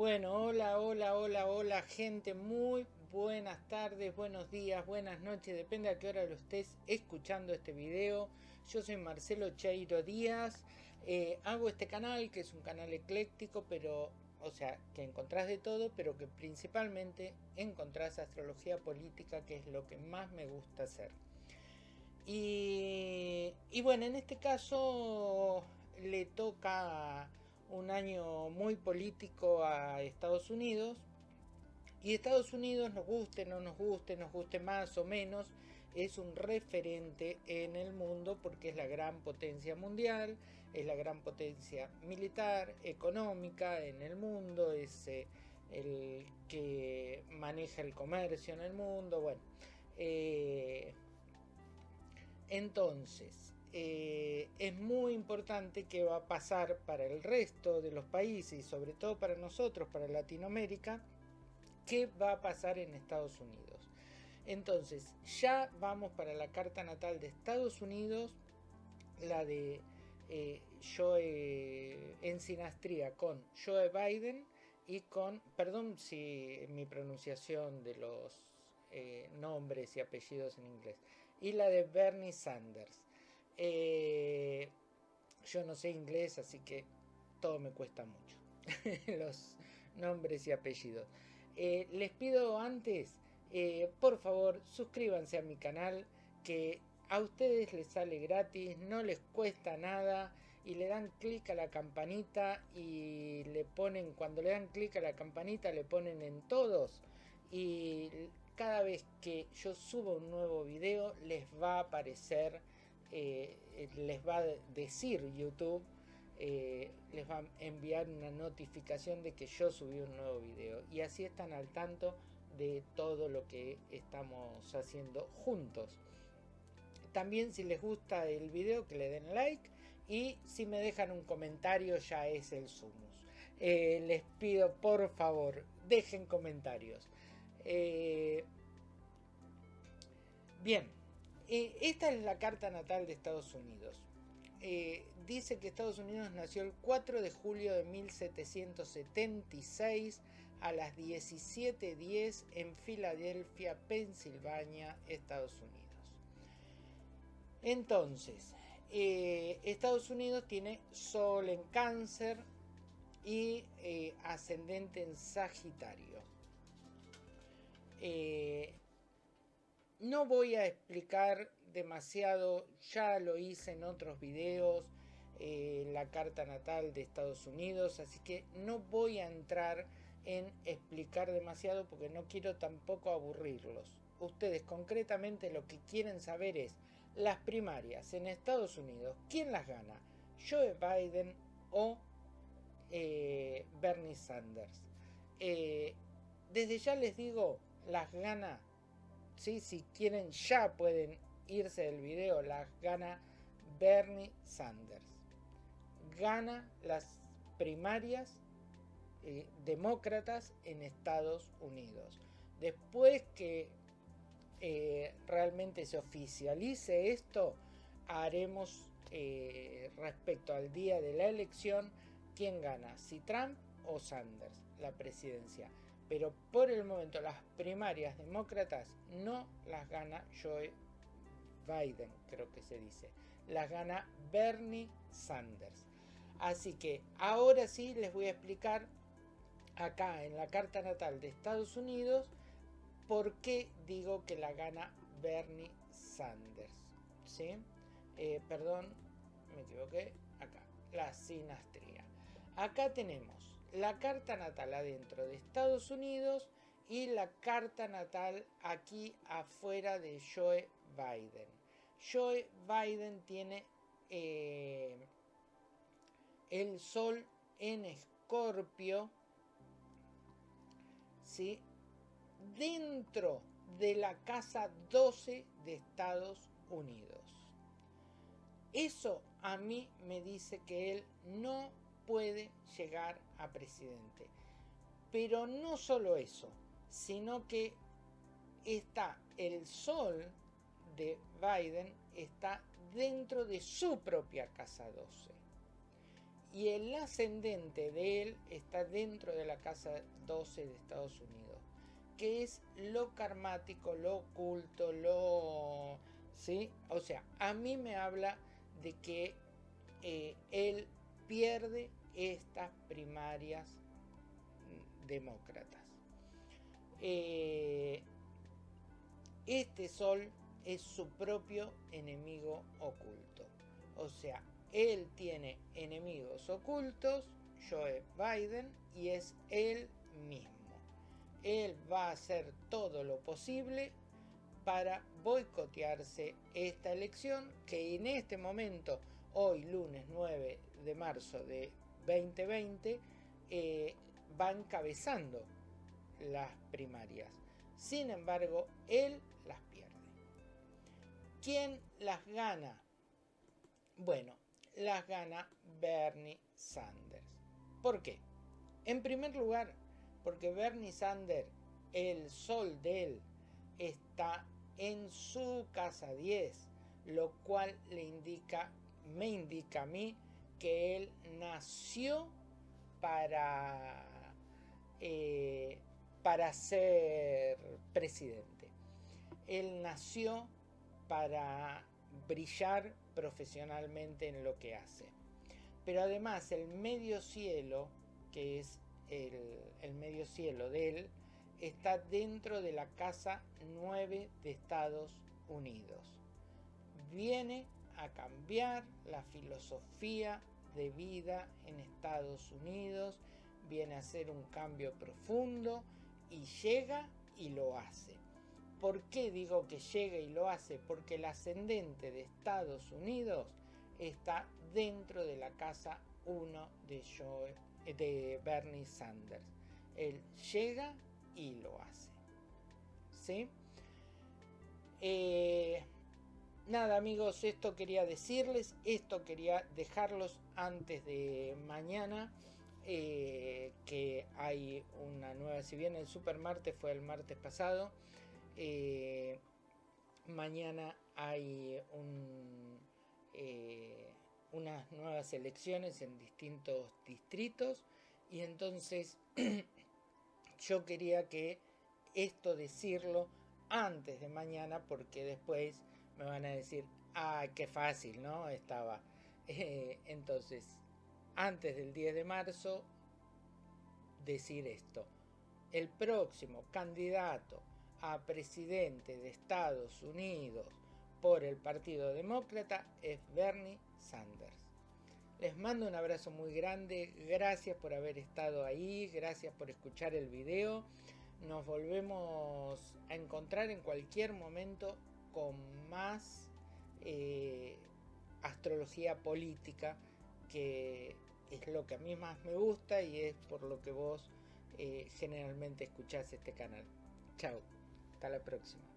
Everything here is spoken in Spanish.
Bueno, hola, hola, hola, hola, gente. Muy buenas tardes, buenos días, buenas noches. Depende a qué hora lo estés escuchando este video. Yo soy Marcelo Chairo Díaz. Eh, hago este canal, que es un canal ecléctico, pero, o sea, que encontrás de todo, pero que principalmente encontrás astrología política, que es lo que más me gusta hacer. Y, y bueno, en este caso le toca un año muy político a Estados Unidos. Y Estados Unidos, nos guste, no nos guste, nos guste más o menos, es un referente en el mundo porque es la gran potencia mundial, es la gran potencia militar, económica en el mundo, es eh, el que maneja el comercio en el mundo, bueno. Eh, entonces, eh, es muy importante que va a pasar para el resto de los países y sobre todo para nosotros, para Latinoamérica, qué va a pasar en Estados Unidos. Entonces, ya vamos para la carta natal de Estados Unidos, la de eh, Joe en sinastría con Joe Biden y con, perdón si mi pronunciación de los eh, nombres y apellidos en inglés, y la de Bernie Sanders. Eh, yo no sé inglés, así que todo me cuesta mucho. Los nombres y apellidos. Eh, les pido antes, eh, por favor, suscríbanse a mi canal, que a ustedes les sale gratis, no les cuesta nada y le dan clic a la campanita y le ponen, cuando le dan clic a la campanita le ponen en todos y cada vez que yo subo un nuevo video les va a aparecer eh, les va a decir YouTube, eh, les va a enviar una notificación de que yo subí un nuevo video y así están al tanto de todo lo que estamos haciendo juntos. También si les gusta el video que le den like y si me dejan un comentario ya es el sumus. Eh, les pido por favor dejen comentarios. bien, eh, esta es la carta natal de Estados Unidos. Eh, dice que Estados Unidos nació el 4 de julio de 1776 a las 17.10 en Filadelfia, Pensilvania, Estados Unidos. Entonces, eh, Estados Unidos tiene Sol en Cáncer y ascendente en Sagitario. No voy a explicar demasiado, ya lo hice en otros videos, eh, la carta natal de Estados Unidos, así que no voy a entrar en explicar demasiado porque no quiero tampoco aburrirlos. Ustedes concretamente lo que quieren saber es las primarias en Estados Unidos, ¿quién las gana? ¿Joe Biden o eh, Bernie Sanders? Eh, desde ya les digo, las gana si quieren ya pueden irse del video, las gana Bernie Sanders. Gana las primarias eh, demócratas en Estados Unidos. Después que eh, realmente se oficialice esto, haremos eh, respecto al día de la elección quién gana, si Trump o Sanders, la presidencia pero por el momento las primarias demócratas no las gana Joe Biden, creo que se dice. Las gana Bernie Sanders. Así que ahora sí les voy a explicar acá en la carta natal de Estados Unidos por qué digo que la gana Bernie Sanders. ¿Sí? Eh, perdón, me equivoqué. Acá, la sinastría. Acá tenemos la carta natal adentro de Estados Unidos y la carta natal aquí afuera de Joe Biden. Joe Biden tiene eh, el sol en escorpio, ¿sí? dentro de la casa 12 de Estados Unidos. Eso a mí me dice que él no puede llegar a presidente. Pero no solo eso, sino que está el sol de Biden está dentro de su propia casa 12. y el ascendente de él está dentro de la casa 12 de Estados Unidos, que es lo karmático, lo oculto, lo... ¿Sí? O sea, a mí me habla de que eh, él pierde estas primarias demócratas. Eh, este sol es su propio enemigo oculto. O sea, él tiene enemigos ocultos, Joe Biden, y es él mismo. Él va a hacer todo lo posible para boicotearse esta elección que en este momento, hoy lunes 9 de marzo de 2020, eh, va encabezando las primarias. Sin embargo, él las pierde. ¿Quién las gana? Bueno, las gana Bernie Sanders. ¿Por qué? En primer lugar, porque Bernie Sanders, el sol de él, está en su casa 10, lo cual le indica, me indica a mí que él nació para, eh, para ser presidente. Él nació para brillar profesionalmente en lo que hace. Pero además el medio cielo, que es el, medio cielo de él, está dentro de la Casa 9 de Estados Unidos. Viene a cambiar la filosofía de vida en Estados Unidos, viene a hacer un cambio profundo y llega y lo hace. ¿Por qué digo que llega y lo hace? Porque el ascendente de Estados Unidos está dentro de la casa 1 de, de Bernie Sanders. Él llega y lo hace. ¿Sí? Eh, nada amigos, esto quería decirles, esto quería dejarlos antes de mañana. Eh, que hay una nueva, si bien el Super Martes fue el martes pasado, eh, mañana hay eh, unas nuevas elecciones en distintos distritos y entonces yo quería que esto decirlo antes de mañana porque después me van a decir, ah, qué fácil, ¿no? Estaba. Eh, entonces, antes del 10 de marzo, decir esto. El próximo candidato a presidente de Estados Unidos por el Partido Demócrata es Bernie Sanders. Les mando un abrazo muy grande, gracias por haber estado ahí, gracias por escuchar el video. Nos volvemos a encontrar en cualquier momento con más eh, astrología política, que es lo que a mí más me gusta y es por lo que vos eh, generalmente escuchás este canal. Chao. Hasta la próxima.